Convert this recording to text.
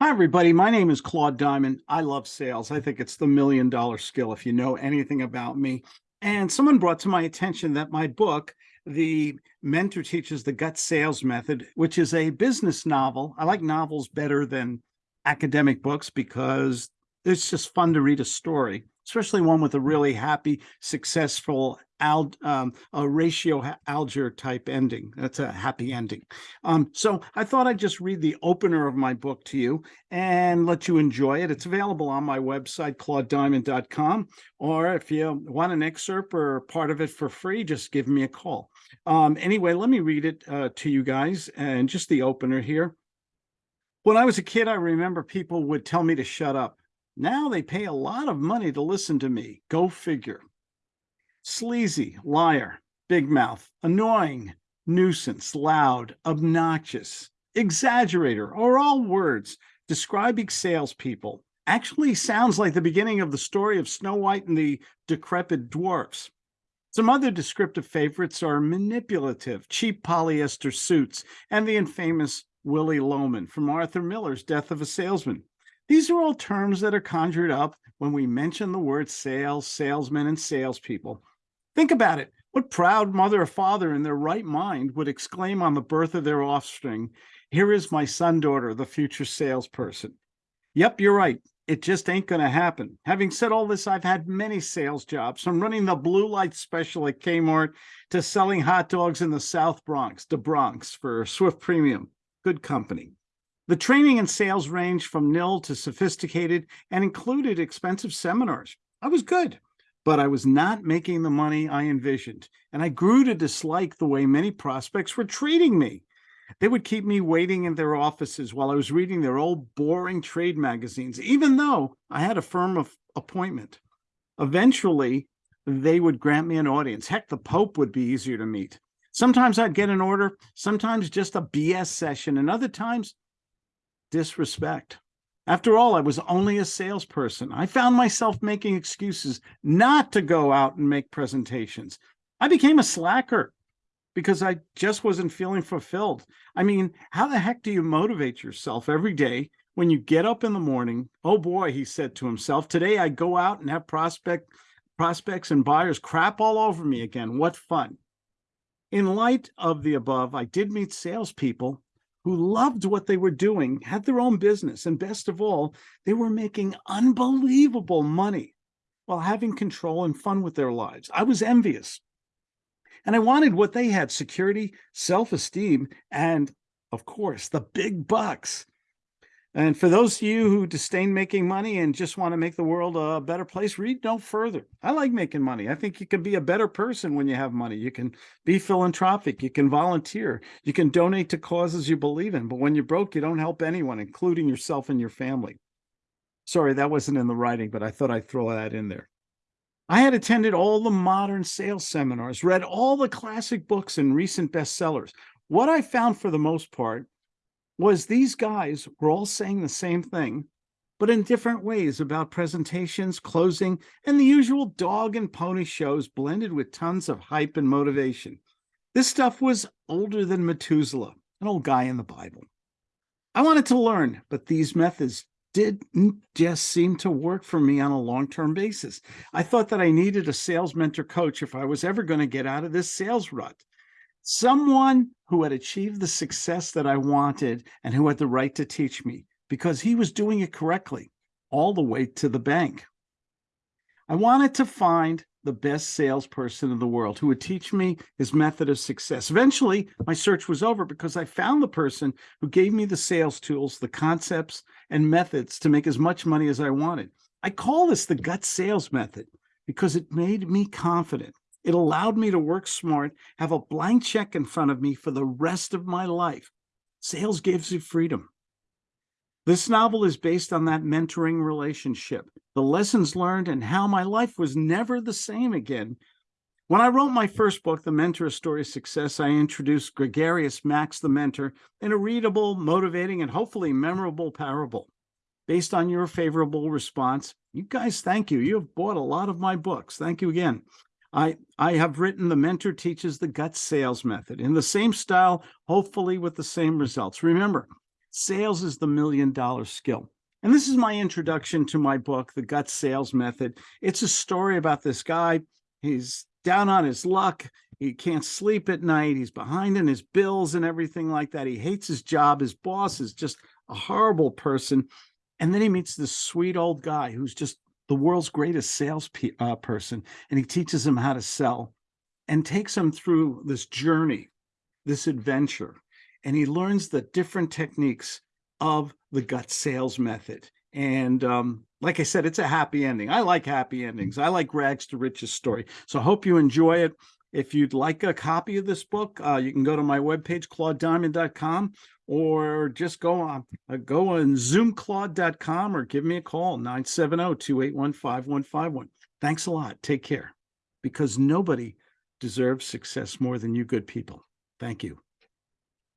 Hi, everybody. My name is Claude Diamond. I love sales. I think it's the million dollar skill if you know anything about me. And someone brought to my attention that my book, The Mentor Teaches the Gut Sales Method, which is a business novel. I like novels better than academic books because it's just fun to read a story especially one with a really happy, successful al um, a ratio alger type ending. That's a happy ending. Um, so I thought I'd just read the opener of my book to you and let you enjoy it. It's available on my website, claudediamond.com. Or if you want an excerpt or part of it for free, just give me a call. Um, anyway, let me read it uh, to you guys and just the opener here. When I was a kid, I remember people would tell me to shut up. Now they pay a lot of money to listen to me. Go figure. Sleazy, liar, big mouth, annoying, nuisance, loud, obnoxious, exaggerator, or all words describing salespeople. Actually sounds like the beginning of the story of Snow White and the decrepit dwarfs. Some other descriptive favorites are manipulative, cheap polyester suits, and the infamous Willy Loman from Arthur Miller's Death of a Salesman. These are all terms that are conjured up when we mention the word sales, salesmen, and salespeople. Think about it. What proud mother or father in their right mind would exclaim on the birth of their offspring, here is my son, daughter, the future salesperson. Yep, you're right. It just ain't going to happen. Having said all this, I've had many sales jobs from running the blue light special at Kmart to selling hot dogs in the South Bronx, the Bronx for Swift Premium. Good company. The training and sales ranged from nil to sophisticated and included expensive seminars. I was good, but I was not making the money I envisioned, and I grew to dislike the way many prospects were treating me. They would keep me waiting in their offices while I was reading their old boring trade magazines, even though I had a firm of appointment. Eventually, they would grant me an audience. Heck, the Pope would be easier to meet. Sometimes I'd get an order, sometimes just a BS session, and other times disrespect. After all, I was only a salesperson. I found myself making excuses not to go out and make presentations. I became a slacker because I just wasn't feeling fulfilled. I mean, how the heck do you motivate yourself every day when you get up in the morning? Oh boy, he said to himself, today I go out and have prospect prospects and buyers crap all over me again. What fun. In light of the above, I did meet salespeople who loved what they were doing, had their own business, and best of all, they were making unbelievable money while having control and fun with their lives. I was envious. And I wanted what they had, security, self-esteem, and of course, the big bucks. And for those of you who disdain making money and just want to make the world a better place, read no further. I like making money. I think you can be a better person when you have money. You can be philanthropic. You can volunteer. You can donate to causes you believe in. But when you're broke, you don't help anyone, including yourself and your family. Sorry, that wasn't in the writing, but I thought I'd throw that in there. I had attended all the modern sales seminars, read all the classic books and recent bestsellers. What I found for the most part was these guys were all saying the same thing, but in different ways about presentations, closing, and the usual dog and pony shows blended with tons of hype and motivation. This stuff was older than Methuselah, an old guy in the Bible. I wanted to learn, but these methods didn't just seem to work for me on a long-term basis. I thought that I needed a sales mentor coach if I was ever going to get out of this sales rut someone who had achieved the success that I wanted and who had the right to teach me because he was doing it correctly all the way to the bank. I wanted to find the best salesperson in the world who would teach me his method of success. Eventually, my search was over because I found the person who gave me the sales tools, the concepts, and methods to make as much money as I wanted. I call this the gut sales method because it made me confident it allowed me to work smart, have a blank check in front of me for the rest of my life. Sales gives you freedom. This novel is based on that mentoring relationship, the lessons learned and how my life was never the same again. When I wrote my first book, The Mentor Story of Success, I introduced Gregarious Max the Mentor in a readable, motivating, and hopefully memorable parable. Based on your favorable response, you guys, thank you. You have bought a lot of my books. Thank you again. I, I have written The Mentor Teaches the Gut Sales Method in the same style, hopefully with the same results. Remember, Sales is the million dollar skill. And this is my introduction to my book, The Gut Sales Method. It's a story about this guy. He's down on his luck. He can't sleep at night. He's behind in his bills and everything like that. He hates his job. His boss is just a horrible person. And then he meets this sweet old guy who's just the world's greatest sales pe- uh, person. And he teaches him how to sell and takes him through this journey, this adventure. And he learns the different techniques of the gut sales method. And um, like I said, it's a happy ending. I like happy endings. I like rags to riches story. So I hope you enjoy it. If you'd like a copy of this book, uh, you can go to my webpage, claudediamond.com, or just go on, uh, go on zoomclaude.com or give me a call, 970-281-5151. Thanks a lot. Take care. Because nobody deserves success more than you good people. Thank you.